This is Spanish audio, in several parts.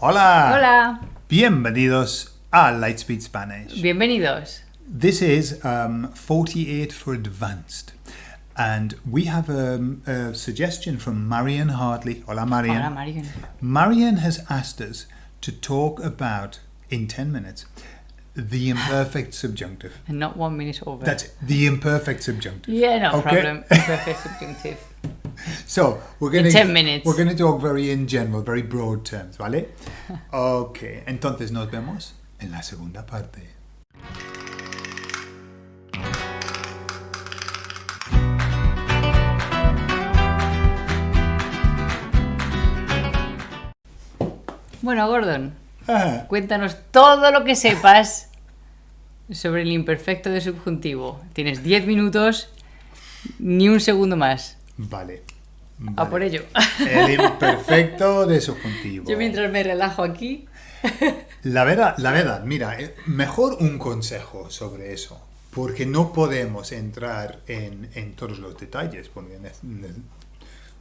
Hola. Hola. Bienvenidos a Lightspeed Spanish. Bienvenidos. This is um, 48 for Advanced. And we have um, a suggestion from Marian Hartley. Hola, Marian. Hola, Marian. Marian has asked us to talk about, in 10 minutes, the imperfect subjunctive. And not one minute over. That's the imperfect subjunctive. yeah, no Okay. problem. Imperfect subjunctive. So we're going to 10 minutes. We're going to talk very in general, very broad terms, ¿vale? Ok, entonces nos vemos en la segunda parte. Bueno, Gordon, Ah, cuéntanos todo lo que sepas sobre el imperfecto de subjuntivo. Tienes 10 minutos, ni un segundo más. Vale. A vale. por ello. El imperfecto de subjuntivo. Yo mientras me relajo aquí. La verdad, la verdad, mira, eh, mejor un consejo sobre eso, porque no podemos entrar en, en todos los detalles, porque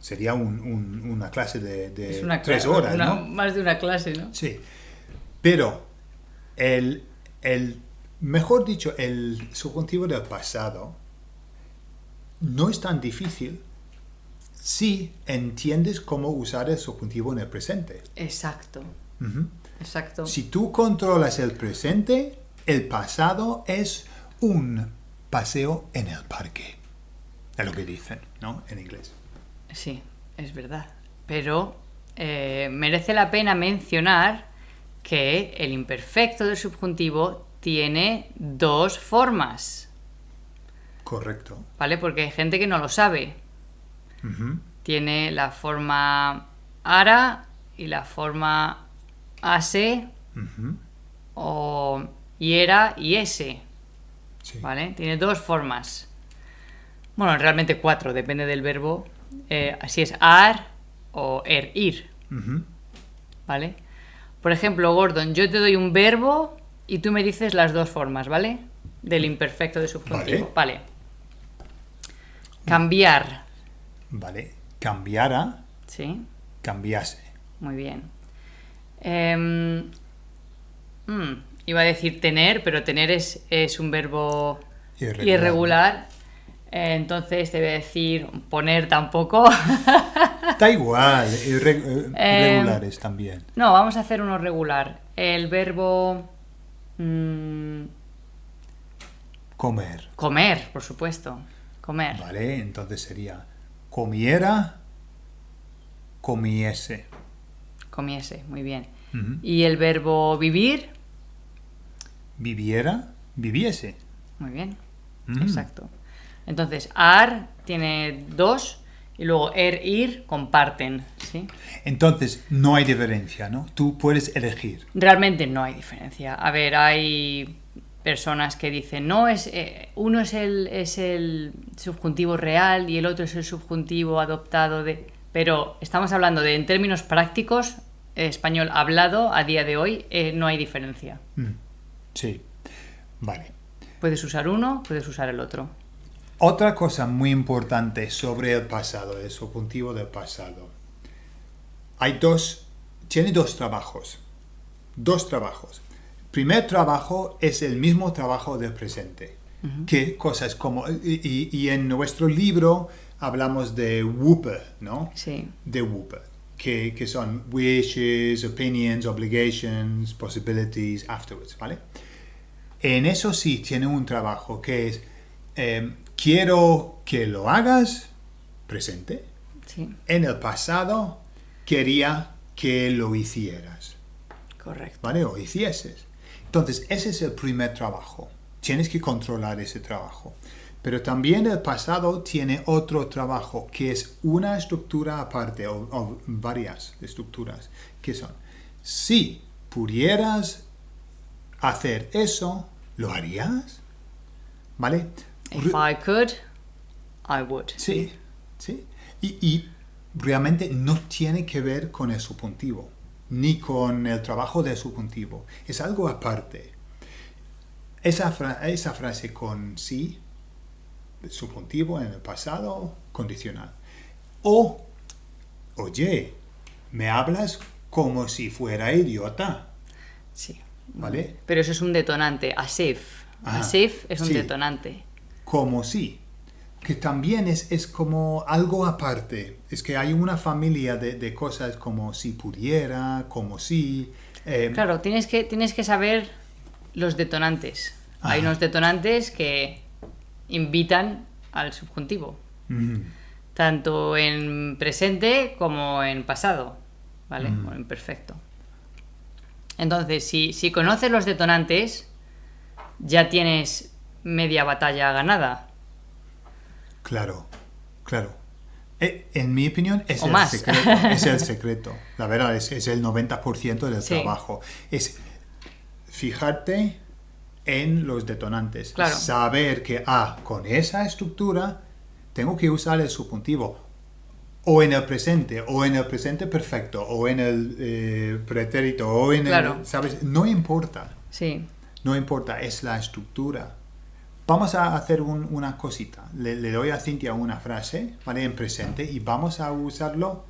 sería un- un- una clase de, de Es una tres horas, una- ¿no? Más de una clase, ¿no? Sí, pero el, el, mejor dicho, el subjuntivo del pasado no es tan difícil si entiendes cómo usar el subjuntivo en el presente. Exacto. Exacto. Si tú controlas el presente, el pasado es un paseo en el parque. Es lo que dicen, ¿no? En inglés. Sí, es verdad. Pero eh, merece la pena mencionar que el imperfecto del subjuntivo tiene dos formas, Correcto. ¿vale? Porque hay gente que no lo sabe. Tiene la forma ara y la forma ase o iera y ese, Sí. ¿vale? Tiene dos formas. Bueno, realmente cuatro, depende del verbo. Eh, si es ar o er, ir. ¿vale? Por ejemplo, Gordon, yo te doy un verbo y tú me dices las dos formas, ¿vale? Del imperfecto de subjuntivo. Vale. Cambiar, Vale. Cambiara, ¿sí? cambiase. Muy bien. Em, mm, iba a decir tener, pero tener es, es un verbo Irregular. irregular. Eh, entonces a decir poner tampoco. Da igual, irre- eh, Eh, irregulares también. no, vamos a hacer uno regular. El verbo mm, Comer. comer, por supuesto. Comer. Vale, entonces sería comiera, comiese. Comiese, muy bien. Y el verbo vivir, Viviera, viviese. muy bien. Exacto. Entonces, ar tiene dos y luego er, ir comparten, ¿sí? Entonces, no hay diferencia, ¿no? Tú puedes elegir. Realmente no hay diferencia. A ver, hay personas que dicen, no, es eh, uno es el, es el subjuntivo real y el otro es el subjuntivo adoptado de... Pero estamos hablando de, en términos prácticos, eh, español hablado a día de hoy, eh, no hay diferencia. Mm, Sí, vale. Puedes usar uno, puedes usar el otro. Otra cosa muy importante sobre el pasado, el subjuntivo del pasado. Hay dos, tiene dos trabajos. Dos trabajos. Primer trabajo es el mismo trabajo del presente. Que cosas como, y, y- y en nuestro libro hablamos de Whooper, ¿no? Sí. de Whooper, que, que son wishes, opinions, obligations, possibilities, afterwards, ¿vale? En eso sí tiene un trabajo que es eh, quiero que lo hagas, presente. Sí, En el pasado quería que lo hicieras, correcto. ¿vale? O hicieses. Entonces, ese es el primer trabajo. Tienes que controlar ese trabajo. Pero también el pasado tiene otro trabajo que es una estructura aparte o, o varias estructuras que son si pudieras hacer eso, ¿lo harías? ¿Vale? If I could, I would. Sí, sí. Y, y realmente no tiene que ver con el subjuntivo, ni con el trabajo del subjuntivo. Es algo aparte. Esa, fra- esa frase con sí, subjuntivo en el pasado, condicional. O, oye, ¿me hablas como si fuera idiota, Sí. ¿vale? Pero eso es un detonante. As if. As if es un sí. detonante. Como si. Que también es, es como algo aparte. Es que hay una familia de, de cosas como si pudiera, como si... eh, Claro, tienes que, tienes que saber los detonantes. Hay unos detonantes que invitan al subjuntivo, tanto en presente como en pasado, ¿vale? Mm. O en perfecto. Entonces, si, si conoces los detonantes, ya tienes media batalla ganada. Claro, claro. Eh, En mi opinión es O el más. secreto. Es el secreto. La verdad, es, es el 90% del Sí. trabajo. Es fijarte en los detonantes. Claro. Saber que, ah, con esa estructura tengo que usar el subjuntivo. O en el presente, o en el presente perfecto, o en el eh, pretérito, o en Claro. el... ¿Sabes? No importa. Sí. No importa, es la estructura. Vamos a hacer un- una cosita. Le, le doy a Cintia una frase, ¿vale? En presente y vamos a usarlo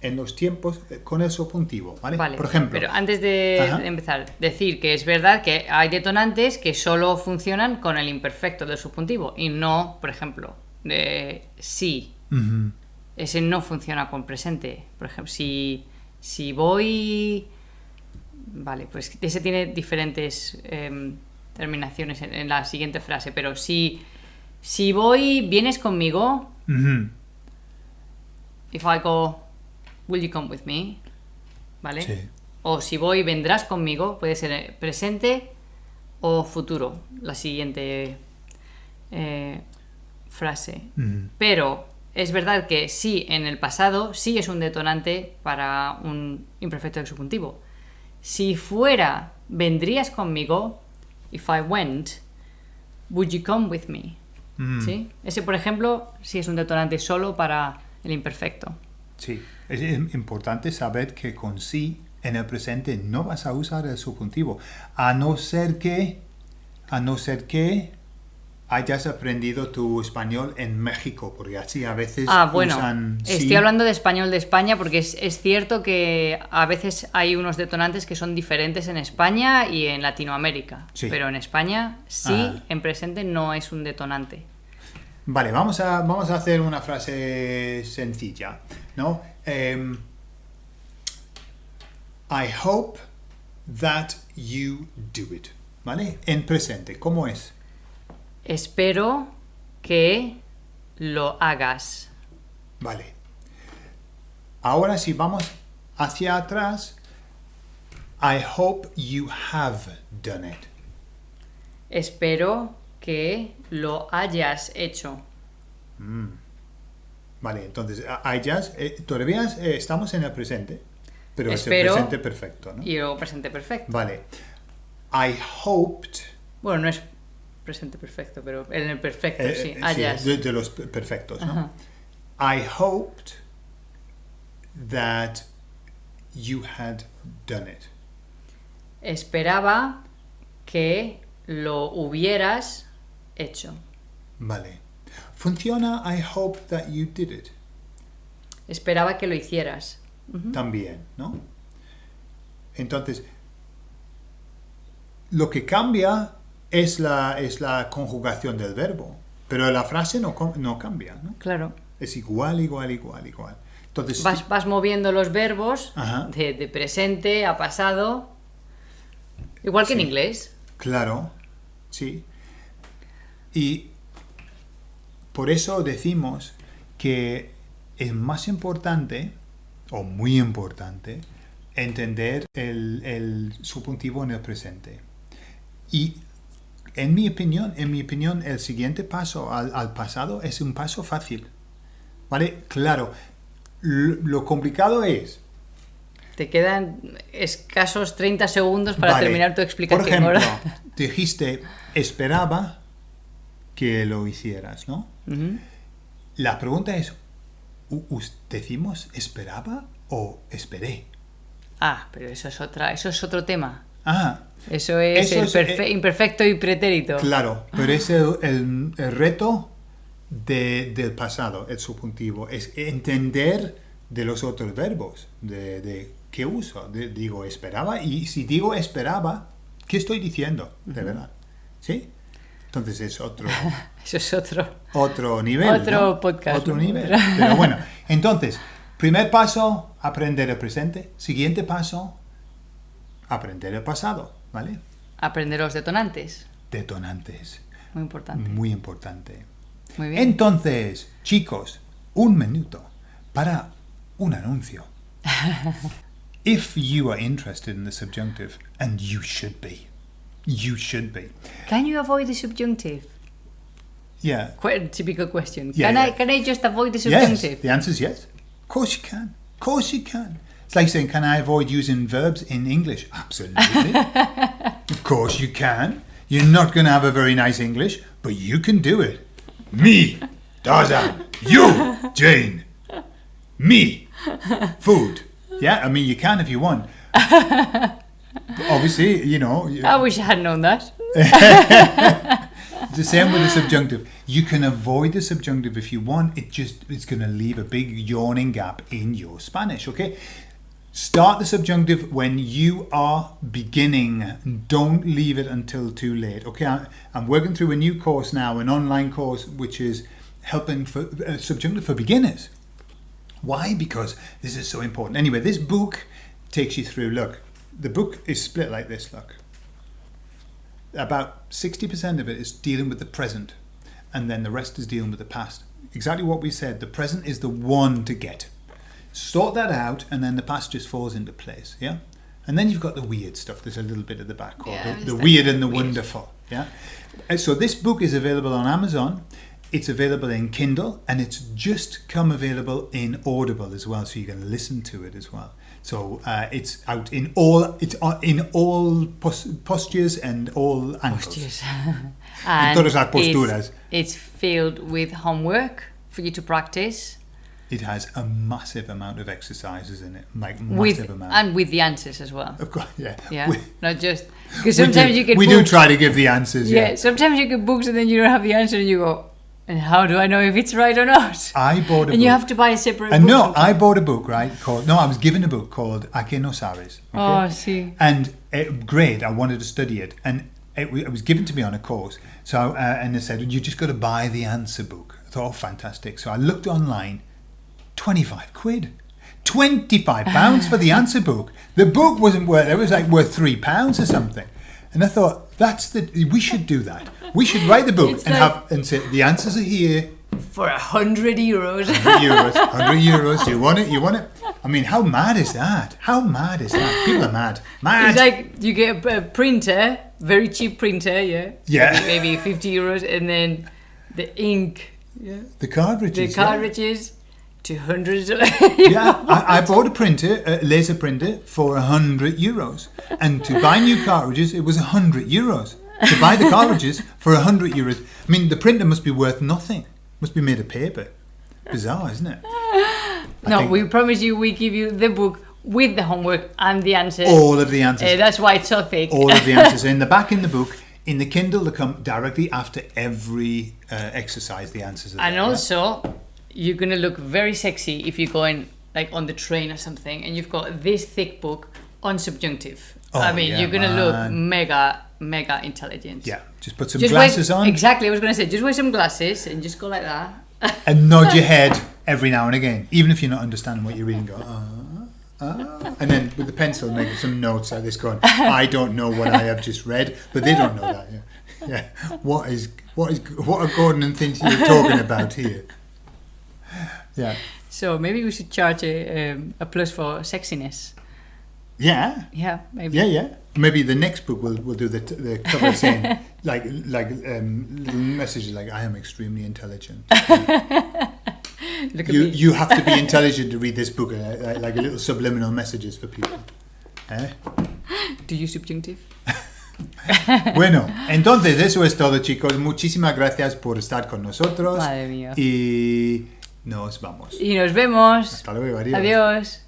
en los tiempos eh, con el subjuntivo, ¿vale? Vale, Por ejemplo, pero antes de Ajá. empezar, decir que es verdad que hay detonantes que solo funcionan con el imperfecto del subjuntivo y no, por ejemplo, de sí. Ese no funciona con presente. Por ejemplo, si, si voy... Vale, pues ese tiene diferentes em, terminaciones en, en la siguiente frase, pero si, si voy, vienes conmigo, ujú, if I go, will you come with me? ¿Vale? Sí. O si voy, vendrás conmigo, puede ser eh, presente o futuro, la siguiente eh, frase. Pero es verdad que sí, en el pasado, sí es un detonante para un imperfecto del subjuntivo. Si fuera, vendrías conmigo, if I went, would you come with me? Mm. ¿Sí? Ese, por ejemplo, sí es un detonante solo para el imperfecto. Sí, es im- importante saber que con sí en el presente no vas a usar el subjuntivo, a no ser que, a no ser que hayas aprendido tu español en México, porque así a veces Ah, bueno, usan sí. estoy hablando de español de España porque es, es cierto que a veces hay unos detonantes que son diferentes en España y en Latinoamérica. Sí. Pero en España sí, Ah. en presente no es un detonante. Vale, vamos a, vamos a hacer una frase sencilla, ¿no? Em, I hope that you do it, ¿vale? En presente, ¿cómo es? Espero que lo hagas. Vale. Ahora si vamos hacia atrás, I hope you have done it. Espero que lo hayas hecho. Vale, entonces, hayas, eh, todavía eh, estamos en el presente, pero Espero. es el presente perfecto, ¿no? Y luego presente perfecto. Vale. I hoped Bueno, no es presente perfecto, pero en el perfecto, Eh, sí. eh, Hayas. de, de los pe- perfectos, ¿no? I hoped that you had done it. Esperaba que lo hubieras hecho. Vale. Funciona I hope that you did it Esperaba que lo hicieras. también, ¿no? Entonces, lo que cambia es la, es la conjugación del verbo, pero la frase no, no cambia, ¿no? Claro. Es igual, igual, igual, igual. Entonces, Vas, vas moviendo los verbos de, de presente a pasado. Igual que en inglés. Claro, sí. Y por eso decimos que es más importante, o muy importante, entender el, el subjuntivo en el presente. Y en mi opinión, en mi opinión, el siguiente paso al, al pasado es un paso fácil. ¿Vale? Claro, lo, lo complicado es Te quedan escasos 30 segundos para Vale. terminar tu explicación. Por ejemplo, ahora. dijiste, esperaba que lo hicieras, ¿no? La pregunta es, ¿u- us- ¿decimos esperaba o esperé? Ah, pero eso es otra, eso es otro tema. Ah, Eso es Eso el es, eh, imperfecto y pretérito. claro, pero es el, el- el reto de- del pasado, el subjuntivo, es entender de los otros verbos, de, de ¿qué uso? De- digo esperaba y si digo esperaba, ¿qué estoy diciendo? De verdad. ¿Sí? Entonces es otro, Eso es otro. otro nivel. Otro ¿no? podcast, Otro nivel. Pero bueno, entonces, primer paso, aprender el presente. Siguiente paso, aprender el pasado. ¿Vale? Aprender los detonantes. Detonantes. Muy importante. Muy importante. Muy bien. Entonces, chicos, un minuto para un anuncio. If you are interested in the subjunctive, and you should be, you should be. Can you avoid the subjunctive? Yeah. Quite a typical question. Yeah, can yeah. I can I just avoid the Yes. subjunctive? The answer is yes. Of course you can. Of course you can. It's like saying, can I avoid using verbs in English? Absolutely. of course you can. You're not going to have a very nice English, but you can do it. Me, Tarzan. You, Jane. Me, food. Yeah, I mean, you can if you want. Obviously, you know, you- I wish I had known that. It's the same with the subjunctive. You can avoid the subjunctive if you want. It just it's going to leave a big yawning gap in your Spanish. Okay. Start the subjunctive when you are beginning. Don't leave it until too late. Okay. I'm working through a new course now, an online course which is helping for uh, subjunctive for beginners. Why? Because this is so important. Anyway, this book takes you through. Look, the book is split like this. Look about 60% of it is dealing with the present and then the rest is dealing with the past exactly what we said the present is the one to get sort that out and then the past just falls into place yeah? And then you've got the weird stuff. There's a little bit at the back called Yeah, the, the weird and the weird. wonderful yeah? And so this book is available on amazon. It's available in kindle and it's just come available in audible as well so you can listen to it as well. So uh, it's out in all it's in all pos- postures and all angles. Yes. En todas las it's- It's, filled with homework for you to practice It has a massive amount of exercises in it, like massive with amount. and with the answers as well. of course, yeah. Yeah, We, not just because sometimes do, you get we do try to give the answers. yeah. Yeah. sometimes you get books and then you don't have the answer and you go, and how do I know if it's right or not? I bought a and you have to buy a separate. and book no. I bought a book, right? Called no, I was given a book called A que no sabes. Oh, okay? see. And it, great, I wanted to study it, and it, it was given to me on a course. So, uh, and they said you just got to buy the answer book. I thought, oh, fantastic. So I looked online, twenty-five quid, twenty-five pounds for the ah. answer book. The book wasn't worth; it was like worth three pounds or something. And I thought, that's the we should do that. We should write the book It's and like- have and say the answers are here. For a hundred euros. 100 euros, 100 euros. You want it? You want it? I mean, how mad is that? How mad is that? People are mad. Mad. It's like you get a, printer, very cheap printer, yeah. Yeah. Maybe, maybe 50 euros, and then the ink, yeah. the cartridges. The yeah. Cartridges, 200. Yeah, I, I bought a printer, a laser printer, for 100 euros. And to buy new cartridges, it was 100 euros. To buy the cartridges for 100 euros. I mean, the printer must be worth nothing. Must be made of paper. Bizarre, isn't it? No, think we promise you we give you the book with the homework and the answers. all of the answers. Uh, that's why it's so thick. all of the answers in the back in the book. In the Kindle, they come directly after every uh, exercise. The answers are and there, also, you're gonna look very sexy if you're going like on the train or something, and you've got this thick book on subjunctive. Oh, I mean, yeah, you're gonna look mega, mega intelligent. Yeah, just put some Just glasses wear, on Exactly, I was gonna say, just wear some glasses and just go like that. and nod your head every now and again, even if you're not understanding what you're reading. Go, ah, ah. and then with the pencil, make some notes like this. Going, I don't know what I have just read, but they don't know that. Yeah, yeah. What is what is what are Gordon and you're talking about here? Yeah, So maybe we should charge a, um, a plus for sexiness. yeah, Yeah, maybe. yeah, yeah. Maybe the next book will will do the t- the cover saying like like um, little messages like I am extremely intelligent. Look at You me. you have to be intelligent to read this book, uh, like a little subliminal messages for people. Eh? Do you subjunctive? Bueno, entonces eso es todo, chicos. Muchísimas gracias por estar con nosotros. Madre mía. Y nos vamos. Y nos vemos. Hasta luego, adiós. Adiós.